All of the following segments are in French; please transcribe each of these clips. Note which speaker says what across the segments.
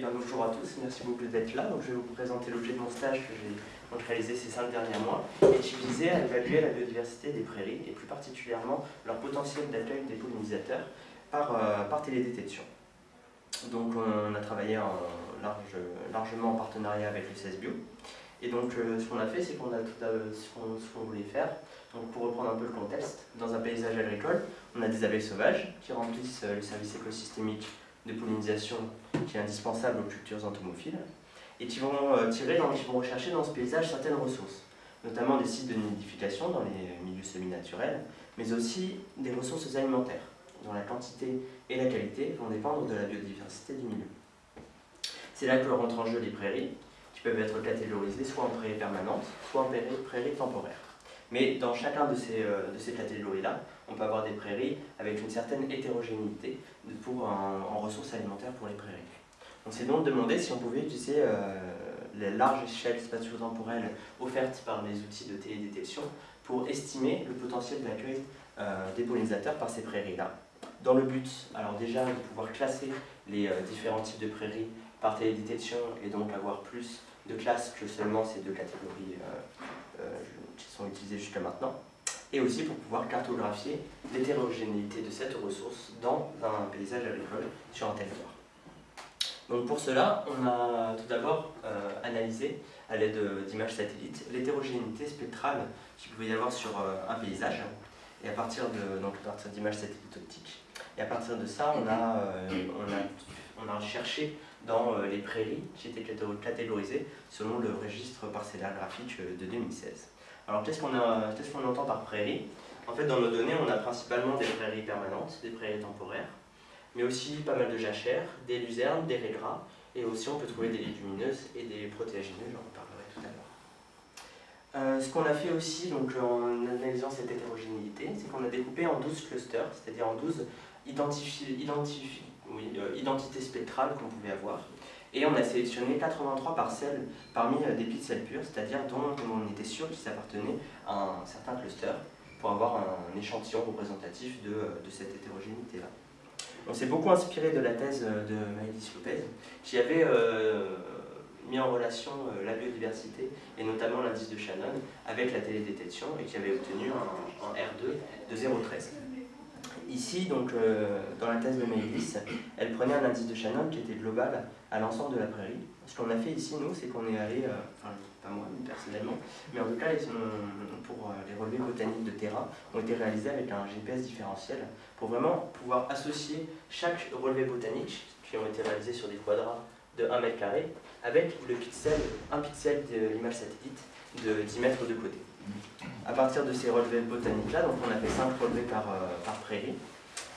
Speaker 1: Et bien bonjour à tous, merci beaucoup d'être là. Donc, je vais vous présenter l'objet de mon stage que j'ai réalisé ces cinq derniers mois et qui visait à évaluer la biodiversité des prairies et plus particulièrement leur potentiel d'accueil des pollinisateurs par, euh, par télédétection. Donc on a travaillé en large, largement en partenariat avec le CSBio. Et donc euh, ce qu'on a fait, c'est qu'on a tout ce qu'on voulait faire. Donc pour reprendre un peu le contexte, dans un paysage agricole, on a des abeilles sauvages qui remplissent euh, le service écosystémique de pollinisation qui est indispensable aux cultures entomophiles et qui vont, euh, tirer qui vont rechercher dans ce paysage certaines ressources, notamment des sites de nidification dans les milieux semi-naturels, mais aussi des ressources alimentaires, dont la quantité et la qualité vont dépendre de la biodiversité du milieu. C'est là que rentrent en jeu les prairies, qui peuvent être catégorisées soit en prairies permanentes, soit en prairies temporaires. Mais dans chacun de ces, euh, de ces catégories-là, on peut avoir des prairies avec une certaine hétérogénéité pour, en, ressources alimentaires pour les prairies. On s'est donc demandé si on pouvait utiliser euh, les larges échelles spatio-temporelles offertes par les outils de télédétection pour estimer le potentiel d'accueil euh, des pollinisateurs par ces prairies-là. Dans le but, alors déjà, de pouvoir classer les différents types de prairies par télédétection et donc avoir plus de classes que seulement ces deux catégories qui sont utilisées jusqu'à maintenant, et aussi pour pouvoir cartographier l'hétérogénéité de cette ressource dans un paysage agricole sur un territoire. Donc pour cela, on a tout d'abord euh, analysé, à l'aide d'images satellites, l'hétérogénéité spectrale qu'il pouvait y avoir sur euh, un paysage, et à partir d'images satellites optiques. Et à partir de ça, on a, euh, on a, on a cherché dans les prairies qui étaient catégorisées selon le registre parcellaire graphique de 2016. Alors qu'est-ce qu'on entend par prairie? En fait, dans nos données, on a principalement des prairies permanentes, des prairies temporaires, mais aussi pas mal de jachères, des luzernes, des régras, et aussi on peut trouver des légumineuses et des protéagineux, j'en reparlerai tout à l'heure. Euh, ce qu'on a fait aussi donc, en analysant cette hétérogénéité, c'est qu'on a découpé en 12 clusters, c'est-à-dire en 12 euh, identités spectrales qu'on pouvait avoir. Et on a sélectionné 83 parcelles parmi euh, des pixels purs, c'est-à-dire dont on était sûr qu'ils appartenaient à un certain cluster pour avoir un échantillon représentatif de, euh, de cette hétérogénéité-là. On s'est beaucoup inspiré de la thèse euh, de Maëlys Lopez, qui avait mis en relation la biodiversité et notamment l'indice de Shannon avec la télédétection et qui avait obtenu un, un R2 de 0,13. Ici, donc, euh, dans la thèse de Maëlys, elle prenait un indice de Shannon qui était global à l'ensemble de la prairie. Ce qu'on a fait ici, nous, c'est qu'on est allé, euh, enfin, pas moi personnellement, mais en tout cas, pour euh, les relevés botaniques de terrain, ont été réalisés avec un GPS différentiel pour vraiment pouvoir associer chaque relevé botanique, qui ont été réalisés sur des quadrats de 1 mètre carré, avec le pixel, un pixel de l'image satellite de 10 mètres de côté. À partir de ces relevés botaniques-là, donc on a fait 5 relevés par, euh, par prairie,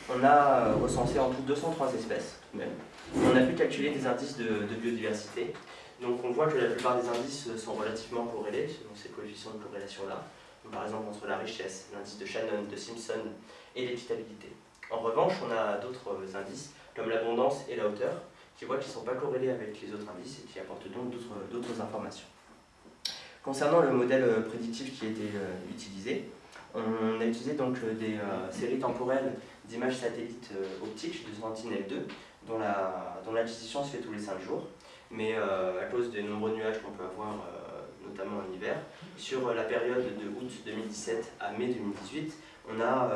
Speaker 1: on a euh, recensé en tout 203 espèces, tout de même. On a pu calculer des indices de, biodiversité. Donc on voit que la plupart des indices sont relativement corrélés, selon ces coefficients de corrélation-là. Par exemple entre la richesse, l'indice de Shannon, de Simpson et l'équitabilité. En revanche, on a d'autres indices, comme l'abondance et la hauteur, qui voient qu'ils ne sont pas corrélés avec les autres indices et qui apportent donc d'autres informations. Concernant le modèle euh, prédictif qui a été euh, utilisé, on a utilisé donc euh, des séries temporelles d'images satellites optiques de Sentinel-2, dont l'acquisition la, se fait tous les 5 jours. Mais à cause des nombreux nuages qu'on peut avoir, notamment en hiver, sur la période de août 2017 à mai 2018, on a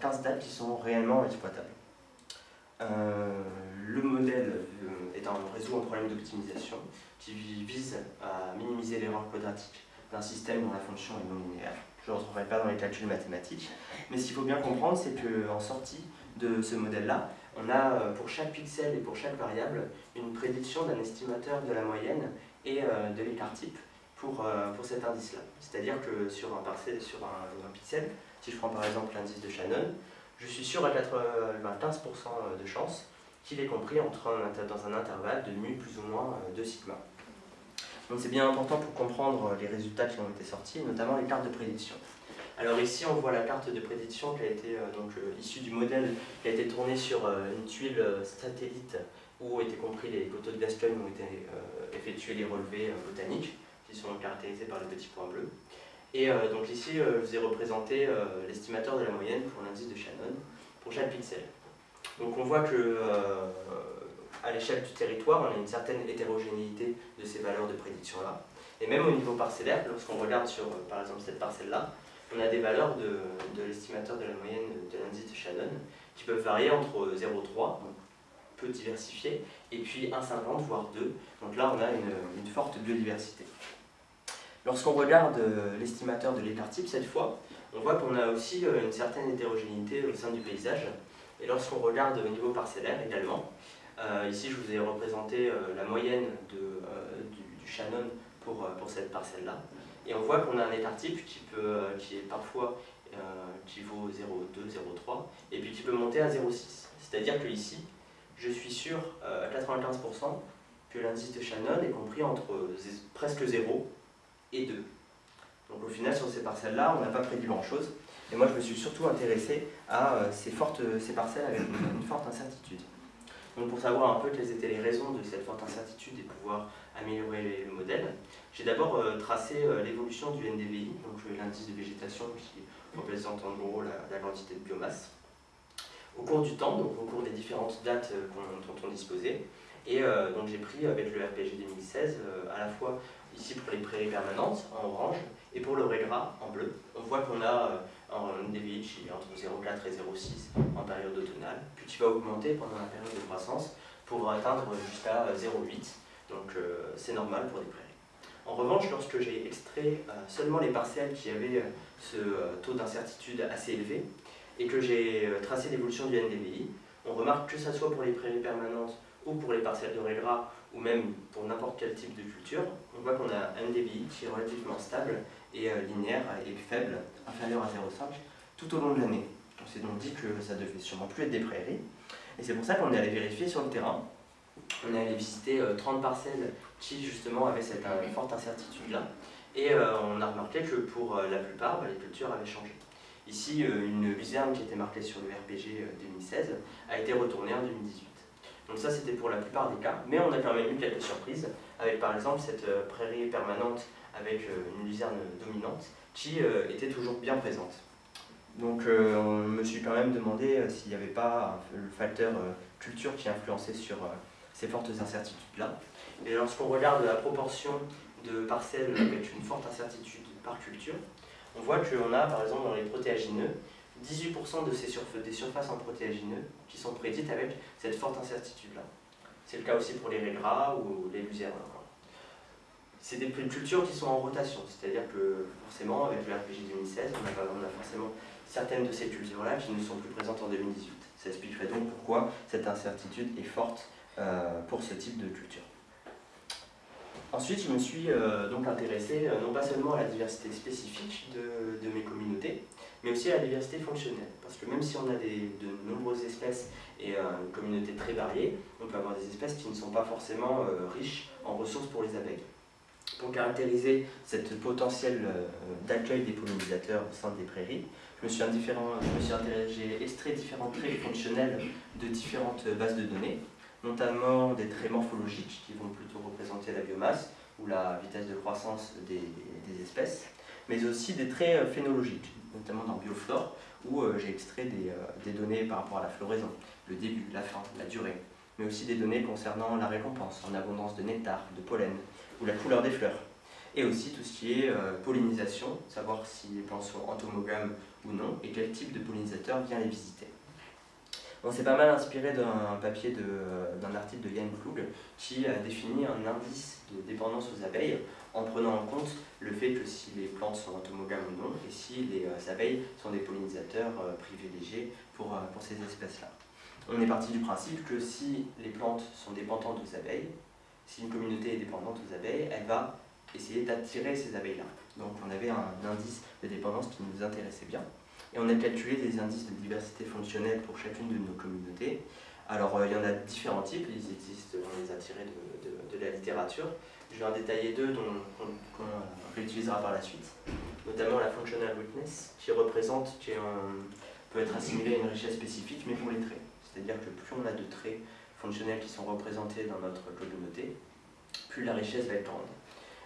Speaker 1: 15 dates qui sont réellement exploitables. Le modèle est un réseau en problème d'optimisation qui vise à minimiser l'erreur quadratique d'un système dont la fonction est non linéaire. Je ne rentrerai pas dans les calculs mathématiques, mais ce qu'il faut bien comprendre, c'est qu'en sortie de ce modèle-là, on a euh, pour chaque pixel et pour chaque variable une prédiction d'un estimateur de la moyenne et euh, de l'écart type pour, euh, pour cet indice-là. C'est-à-dire que sur un, sur un, pixel, si je prends par exemple l'indice de Shannon, je suis sûr à 15% de chance qu'il est compris entre dans un intervalle de mu plus ou moins de sigma. Donc c'est bien important pour comprendre les résultats qui ont été sortis, notamment les cartes de prédiction. Alors ici on voit la carte de prédiction qui a été euh, donc, euh, issue du modèle qui a été tourné sur euh, une tuile satellite où été compris les coteaux de Gascogne où été effectués les relevés botaniques qui sont caractérisés par le petit point bleu. Et donc ici je vous ai représenté l'estimateur de la moyenne pour l'indice de Shannon pour chaque pixel. Donc on voit que à l'échelle du territoire, on a une certaine hétérogénéité de ces valeurs de prédiction-là. Et même au niveau parcellaire, lorsqu'on regarde sur, euh, par exemple, cette parcelle-là, on a des valeurs de, l'estimateur de la moyenne de l'indice de Shannon qui peuvent varier entre 0,3, peu diversifié, et puis 1,50 voire 2. Donc là, on a une, forte biodiversité. Lorsqu'on regarde euh, l'estimateur de l'écart type, cette fois, on voit qu'on a aussi euh, une certaine hétérogénéité au sein du paysage. Et lorsqu'on regarde au niveau parcellaire également, euh, ici je vous ai représenté la moyenne de, du, Shannon pour, pour cette parcelle-là. Et on voit qu'on a un écart type qui, peut, qui est parfois qui vaut 0,2, 0,3, et puis qui peut monter à 0,6. C'est-à-dire que ici, je suis sûr à 95% que l'indice de Shannon est compris entre presque 0 et 2. Donc au final, sur ces parcelles-là, on n'a pas prédit grand-chose. Et moi, je me suis surtout intéressé à euh, ces, fortes, ces parcelles avec une, forte incertitude. Donc pour savoir un peu quelles étaient les raisons de cette forte incertitude et pouvoir améliorer le modèle, j'ai d'abord euh, tracé euh, l'évolution du NDVI, donc l'indice de végétation qui représente en gros la, quantité de biomasse, au cours du temps, donc au cours des différentes dates dont on disposait. Et donc j'ai pris avec le RPG 2016 à la fois ici pour les prairies permanentes en orange, et pour le régras en bleu. On voit qu'on a euh, un DVI qui est entre 0,4 et 0,6 en période automnale, puis qui va augmenter pendant la période de croissance pour atteindre jusqu'à 0,8, euh, donc euh, c'est normal pour des prairies. En revanche, lorsque j'ai extrait seulement les parcelles qui avaient ce taux d'incertitude assez élevé, et que j'ai tracé l'évolution du NDVI, on remarque que ce soit pour les prairies permanentes ou pour les parcelles de régras, ou même pour n'importe quel type de culture, on voit qu'on a un DBI qui est relativement stable et euh, linéaire et faible, inférieur à 0,5, tout au long de l'année. On s'est donc dit que ça devait sûrement plus être des prairies. Et c'est pour ça qu'on est allé vérifier sur le terrain. On est allé visiter 30 euh, parcelles qui justement avaient cette euh, forte incertitude-là. Et on a remarqué que pour la plupart, bah, les cultures avaient changé. Ici, une luzerne qui était marquée sur le RPG 2016 a été retournée en 2018. Donc ça c'était pour la plupart des cas, mais on a quand même eu quelques surprises, avec par exemple cette euh, prairie permanente avec euh, une luzerne dominante qui euh, était toujours bien présente. Donc on me suis quand même demandé s'il n'y avait pas le facteur culture qui influençait sur ces fortes incertitudes-là. Et lorsqu'on regarde la proportion de parcelles avec une forte incertitude par culture, on voit qu'on a par exemple dans les protéagineux 18% de ces des surfaces en protéagineux qui sont prédites avec cette forte incertitude-là. C'est le cas aussi pour les régras ou les luzernes. C'est des cultures qui sont en rotation, c'est-à-dire que forcément, avec le RPG 2016, on a, on a forcément certaines de ces cultures-là qui ne sont plus présentes en 2018. Ça expliquerait donc pourquoi cette incertitude est forte euh, pour ce type de culture. Ensuite, je me suis euh, donc intéressé euh, non pas seulement à la diversité spécifique de, mes communautés, mais aussi à la diversité fonctionnelle. Parce que même si on a de nombreuses espèces et euh, une communauté très variée, on peut avoir des espèces qui ne sont pas forcément riches en ressources pour les abeilles. Pour caractériser cette potentiel d'accueil des pollinisateurs au sein des prairies, je me suis, j'ai extrait différents traits fonctionnels de différentes bases de données, notamment des traits morphologiques qui vont plutôt représenter la biomasse ou la vitesse de croissance des, espèces, mais aussi des traits euh, phénologiques, notamment dans Bioflore, où euh, j'ai extrait des, euh, des, données par rapport à la floraison, le début, la fin, la durée, mais aussi des données concernant la récompense en abondance de nectar, de pollen, ou la couleur des fleurs, et aussi tout ce qui est pollinisation, savoir si les plantes sont entomogames ou non, et quel type de pollinisateur vient les visiter. On s'est pas mal inspiré d'un papier d'un article de Yann Klug qui a défini un indice de dépendance aux abeilles en prenant en compte le fait que si les plantes sont entomogames ou non et si les euh, abeilles sont des pollinisateurs euh, privilégiés pour, euh, pour ces espèces-là. On est parti du principe que si les plantes sont dépendantes aux abeilles, si une communauté est dépendante aux abeilles, elle va essayer d'attirer ces abeilles-là. Donc on avait un indice de dépendance qui nous intéressait bien. Et on a calculé des indices de diversité fonctionnelle pour chacune de nos communautés. Alors euh, il y en a différents types, ils existent, on les a tirés de, la littérature. Je vais en détailler deux qu'on réutilisera par la suite, notamment la functional witness, qui représente, qui peut être assimilée à une richesse spécifique, mais pour les traits. C'est-à-dire que plus on a de traits fonctionnels qui sont représentés dans notre communauté, plus la richesse va être grande.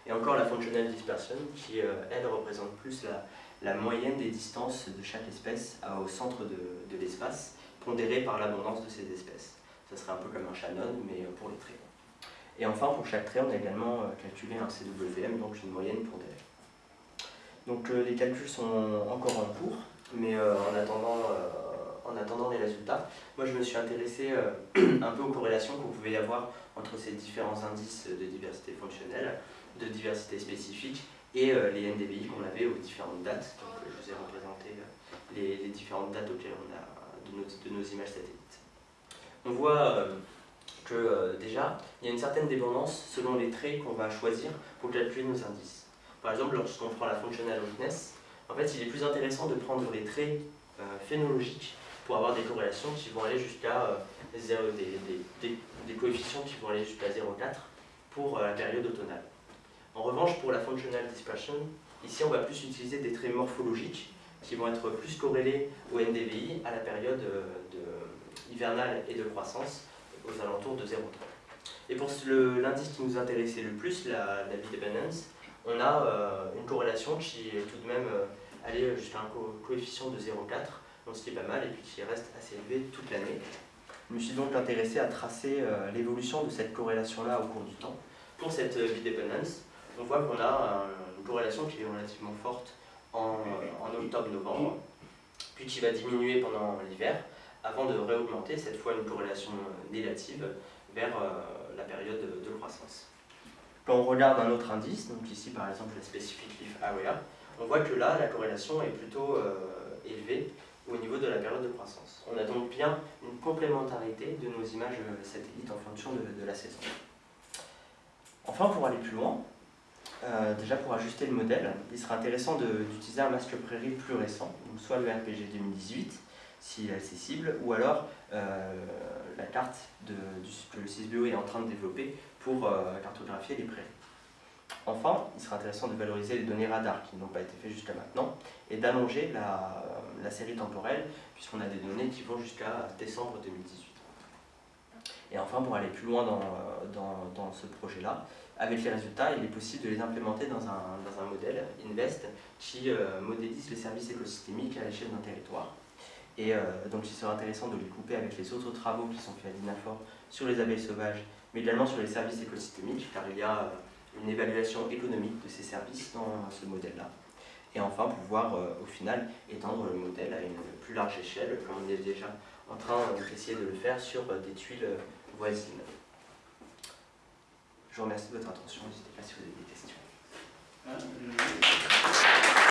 Speaker 1: Et encore la functional dispersion, qui euh, elle représente plus la, la moyenne des distances de chaque espèce au centre de, l'espace, pondérée par l'abondance de ces espèces. Ça serait un peu comme un Shannon, mais pour les traits. Et enfin, pour chaque trait, on a également calculé un CWM, donc une moyenne des Donc les calculs sont encore en cours, mais en, attendant, en attendant les résultats, moi je me suis intéressé un peu aux corrélations qu'on pouvait y avoir entre ces différents indices de diversité fonctionnelle, de diversité spécifique et euh, les NDVI qu'on avait aux différentes dates. Donc, je vous ai représenté euh, les, différentes dates auxquelles on a de nos, de nos images satellites. On voit euh, que déjà, il y a une certaine dépendance selon les traits qu'on va choisir pour calculer nos indices. Par exemple, lorsqu'on prend la functional roughness, en fait, il est plus intéressant de prendre les traits phénologiques pour avoir des corrélations qui vont aller jusqu'à des, des, des, coefficients qui vont aller jusqu'à 0,4 pour la période automnale. En revanche, pour la functional dispersion, ici on va plus utiliser des traits morphologiques qui vont être plus corrélés au NDVI à la période euh, hivernale et de croissance aux alentours de 0,3. Et pour l'indice qui nous intéressait le plus, la, la dependence, on a euh, une corrélation qui est tout de même euh, allée jusqu'à un coefficient de 0,4, donc ce qui est pas mal et puis qui reste assez élevé toute l'année. Je me suis donc intéressé à tracer l'évolution de cette corrélation-là au cours du temps pour cette bidependence on voit qu'on a une corrélation qui est relativement forte en, octobre-novembre, puis qui va diminuer pendant l'hiver, avant de réaugmenter, cette fois une corrélation négative, vers euh, la période de croissance. Quand on regarde un autre indice, donc ici par exemple la Specific Leaf Area, on voit que là, la corrélation est plutôt euh, élevée au niveau de la période de croissance. On a donc bien une complémentarité de nos images satellites en fonction de la saison. Enfin, pour aller plus loin, euh, déjà pour ajuster le modèle, il sera intéressant d'utiliser un masque prairie plus récent, soit le RPG 2018, s'il est accessible, ou alors euh, la carte de, que le CISBio est en train de développer pour euh, cartographier les prairies. Enfin, il sera intéressant de valoriser les données radar qui n'ont pas été faites jusqu'à maintenant et d'allonger la, série temporelle puisqu'on a des données qui vont jusqu'à décembre 2018. Et enfin, pour aller plus loin dans ce projet-là, avec les résultats, il est possible de les implémenter dans un, dans un modèle, INVEST, qui euh, modélise les services écosystémiques à l'échelle d'un territoire. Et euh, donc il sera intéressant de les couper avec les autres travaux qui sont faits à l'INAFOR sur les abeilles sauvages, mais également sur les services écosystémiques, car il y a euh, une évaluation économique de ces services dans ce modèle-là. Et enfin, pouvoir au final étendre le modèle à une plus large échelle, comme on est déjà en train d'essayer de le faire sur des tuiles voisines. Je vous remercie de votre attention. N'hésitez pas si vous avez des questions.